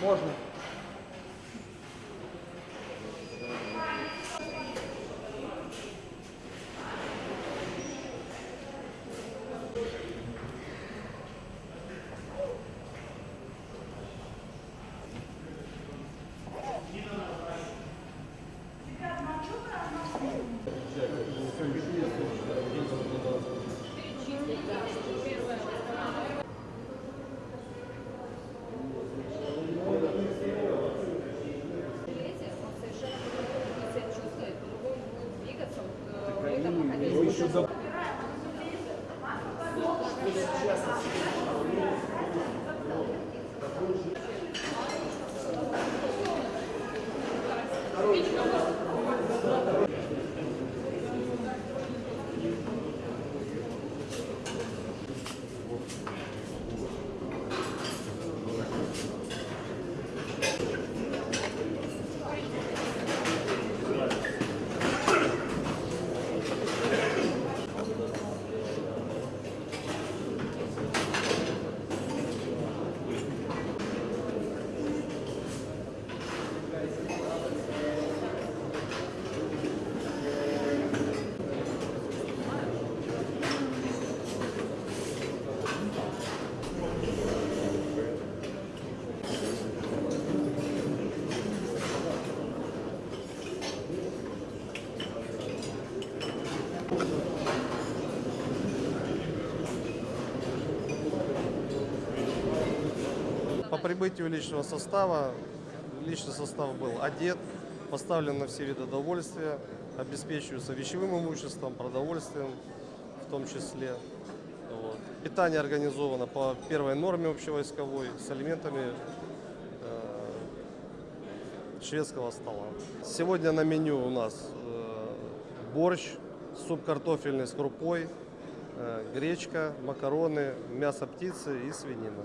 Можно. Thank you. По прибытию личного состава, личный состав был одет, поставлен на все виды довольствия, обеспечиваются вещевым имуществом, продовольствием в том числе. Вот. Питание организовано по первой норме общевойсковой с элементами э, шведского стола. Сегодня на меню у нас э, борщ, суп картофельный с крупой, э, гречка, макароны, мясо птицы и свинина.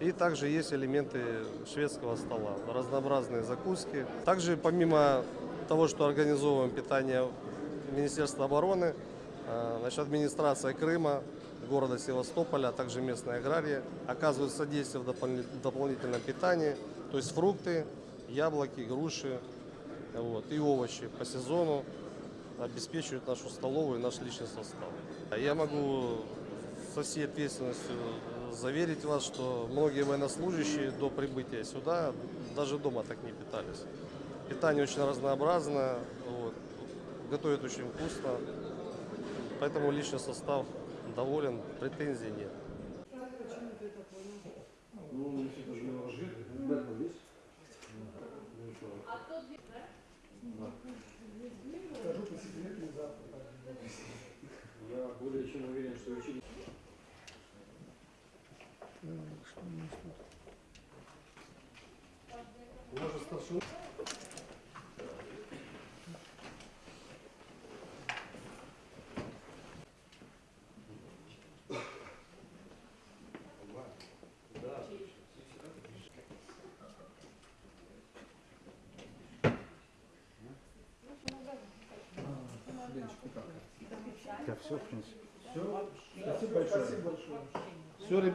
И также есть элементы шведского стола, разнообразные закуски. Также помимо того, что организовываем питание Министерства обороны, э, значит, администрация Крыма, города Севастополя, а также местные аграрии оказывают содействие в допол- дополнительном питании, то есть фрукты, яблоки, груши вот, и овощи по сезону обеспечивают нашу столовую и наш личный состав. Я могу со всей ответственностью заверить вас, что многие военнослужащие до прибытия сюда даже дома так не питались. Питание очень разнообразное, вот, готовят очень вкусно, поэтому личный состав доволен, претензий нет. Скажу по секрету, завтра. Я более чем уверен, что учитель Может, старший Я все, в принципе. Все. Спасибо большое. Все, ребята.